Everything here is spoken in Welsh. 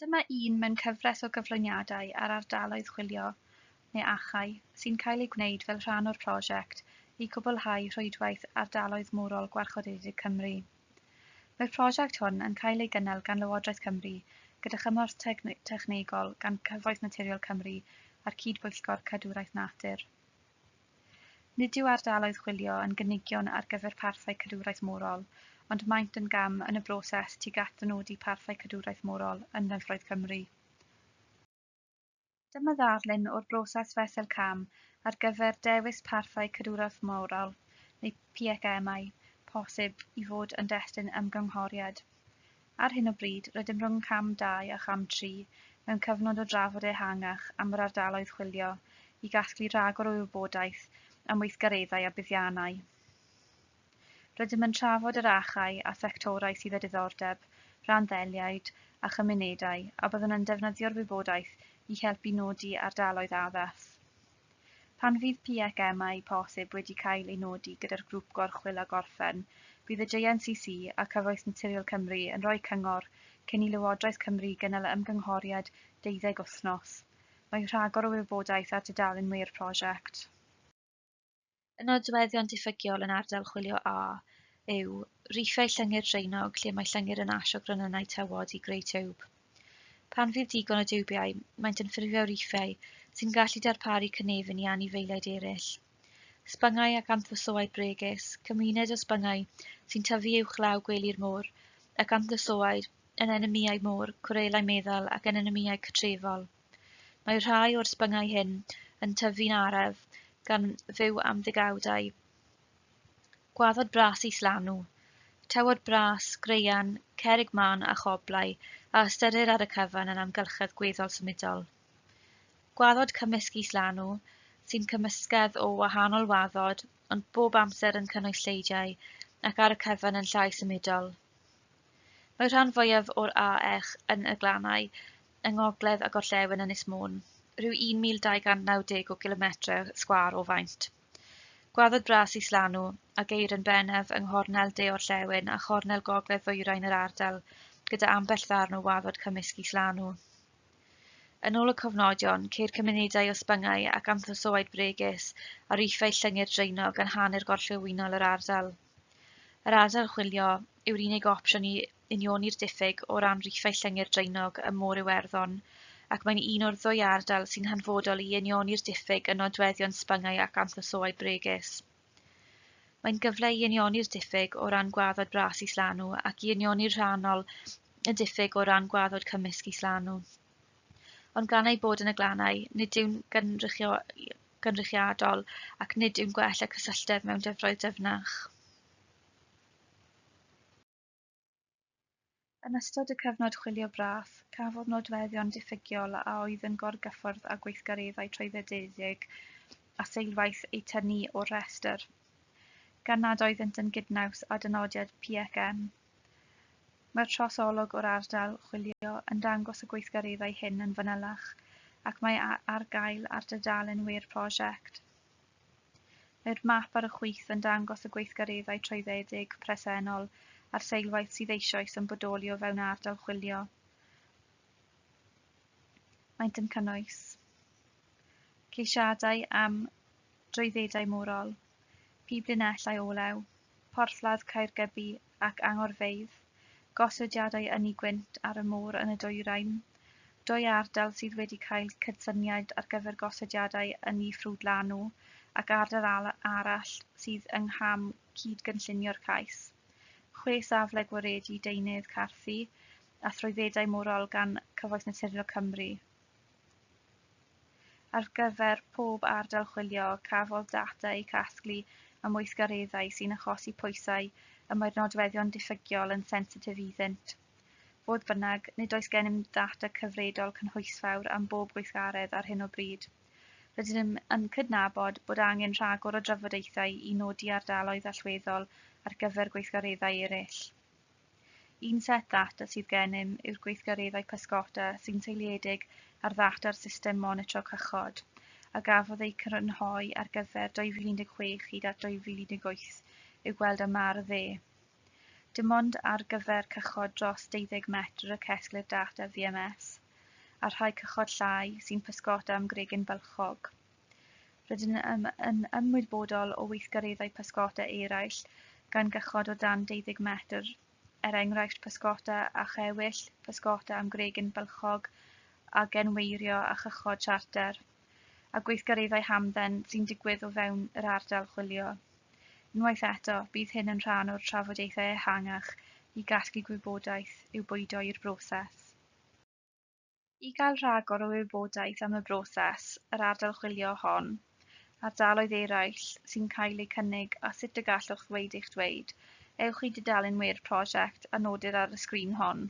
Dyma un mewn cyfres o gyflwyniadau ar ardaloedd chwilio neu achau sy'n cael ei gwneud fel rhan o'r prosiect i gwblhau rhwydwaith ardaloedd mwrol Gwarchodedig Cymru. Mae'r prosiect hwn yn cael ei gynnal gan Lywodraeth Cymru gyda chymorth technegol gan Cyfoeth Naturiol Cymru a'r Cydbwyllgor Cadwraeth Natur. Nid yw ardaloedd chwilio yn gynigion ar gyfer parthau cadwraeth morol, ond maent yn gam yn y broses tuag at ddynodi parthau cadwraeth morol yn Nyfroedd Cymru. Dyma ddarlun o'r broses fesel cam ar gyfer dewis parthau cadwraeth morol neu PFMI posib i fod yn destun ymgynghoriad. Ar hyn o bryd, rydym rhwng cam 2 a cham 3 mewn cyfnod o drafod ehangach am yr ardaloedd chwilio i gasglu rhagor o wybodaeth am weithgareddau a buddiannau. Rydym yn trafod yr achau a sectorau sydd â diddordeb, rhanddeiliaid a chymunedau, a byddwn yn defnyddio'r wybodaeth i helpu nodi ardaloedd addas. Pan fydd PFMau posib wedi cael ei nodi gyda'r grŵp gorchwil a gorffen, bydd y JNCC a Cyfoes Naturiol Cymru yn rhoi cyngor cyn i Lywodraeth Cymru gynnal y ymgynghoriad 12 wythnos. Mae rhagor o wybodaeth ar dudalen mwy'r prosiect. Y nodweddion diffygiol yn ardal chwilio A yw Riffau Llyngyr dreinog lle mae llyngyr yn asio gronynau tywod i greu tiwb. Pan fydd digon o diwbiau, maent yn ffurfio riffau sy'n gallu darparu cynefin i anifeiliaid eraill. Sbyngau ac anthrosoau bregus, cymuned o sbyngau sy'n tyfu uwchlaw gwely'r môr, ac anthrosoaid yn enemiau môr, cwrelau meddal ac yn enemiau cytrefol. Mae rhai o'r sbyngau hyn yn tyfu'n araf gan fyw am ddigawdau. Gwaddod bras i slanw, tywod bras, greian, cerig man a choblau, a ystyrir ar y cyfan yn amgylchedd gweddol symudol. Gwaddod cymysg i slanw, sy'n cymysgedd o wahanol waddod, ond bob amser yn cynnwys lleidiau, ac ar y cyfan yn llai symudol. Mae rhan fwyaf o'r AEch yn y glannau, yng Ngogledd a Gorllewin Ynys Môn rhyw un mil dau gan naw deg o gilometre sgwar o faint. Gwaddod bras Islanw a geir yn bennaf yng nghornel de-orllewin a chornel gogledd ddwyrain yr ardal gyda ambell ddarn o waddod cymysg is Lanw. Yn ôl y cofnodion, ceir cymunedau o sbyngau ac anthosoed bregus a riffau llyngyr dreinog yn hanner gorllewinol yr ardal. Yr ardal chwilio yw'r unig opsiwn i unioni'r diffyg o ran riffau llyngyr dreinog y môr Iwerddon ac mae'n un o'r ddwy ardal sy'n hanfodol i unioni'r diffyg yn nodweddion sbyngau ac amlosoi bregus. Mae'n gyfle i unioni'r diffyg o ran gwaddod bras islanw ac i unioni'r rhannol y diffyg o ran gwaddod cymysg islanw. Ond gan ei bod yn y glannau, nid yw'n gynrychio, gynrychiadol ac nid yw'n gwella cysylltedd mewn dyfroedd dyfnach. Yn ystod y cyfnod chwilio braf, cafodd nodweddion diffygiol a oedd yn gorgyffwrdd â gweithgareddau trwyddededig a seilwaith eu tynnu o'r rhestr. gan nad oeddent yn gydnaws â dynodiad PCN. Mae'r trosolwg o'r ardal chwilio yn dangos y gweithgareddau hyn yn fanylach ac mae ar gael ar dudalen wir prosiect. Mae'r map ar y chwith yn dangos y gweithgareddau trwyddedig presennol a'r seilwaith sydd eisoes yn bodoli o fewn ardal chwilio. Maent yn cynnwys ceisiadau am drwyddedau morol, piblinellau olew, porthladd Caergybi ac Angorfeidd. gosodiadau yn gwynt ar y môr yn y dwyrain, dwy ardal sydd wedi cael cydsyniad ar gyfer gosodiadau yn ei ffrwdlanw ac ardal arall sydd yng ngham cyd-gynllunio'r cais chwe safle gwaredu deunydd carthu a throedfedau morol gan Cyfoeth Naturiol Cymru. Ar gyfer pob ardal chwilio, cafodd data eu casglu am weithgareddau sy'n achosi pwysau y mae'r nodweddion diffygiol yn sensitif iddynt. Fodd bynnag, nid oes gennym ddata cyfredol cynhwysfawr am bob gweithgaredd ar hyn o bryd. Rydym yn cydnabod bod angen rhagor o drafodaethau i nodi ardaloedd allweddol ar gyfer gweithgareddau eraill. Un set ddata sydd gennym yw'r gweithgareddau pysgota sy'n teiliedig ar ddata'r system monitro cychod a gafodd ei crynhoi ar gyfer 2016 hyd at 2018 i'w gweld yma ar y dde. Dim ond ar gyfer cychod dros 12 metr y cesglu'r data VMS a rhai cychod llai sy'n pysgota am gregyn bylchog. Rydyn yn, yn ymwybodol o weithgareddau pysgota eraill gan gychod o dan deuddeg metr, er enghraifft pysgota a chewyll, pysgota am gregyn bylchog a genweirio a chychod charter, a gweithgareddau hamdden sy'n digwydd o fewn yr ardal chwilio. Unwaith eto, bydd hyn yn rhan o'r trafodaethau ehangach i gasglu gwybodaeth i'w bwydo i'r broses. I gael rhagor o wybodaeth am y broses, yr ardal chwilio hon, ardaloedd eraill sy'n cael eu cynnig a sut y gallwch ddweud eich dweud. Ewch i dudalenwyr prosiect a nodir ar y sgrin hon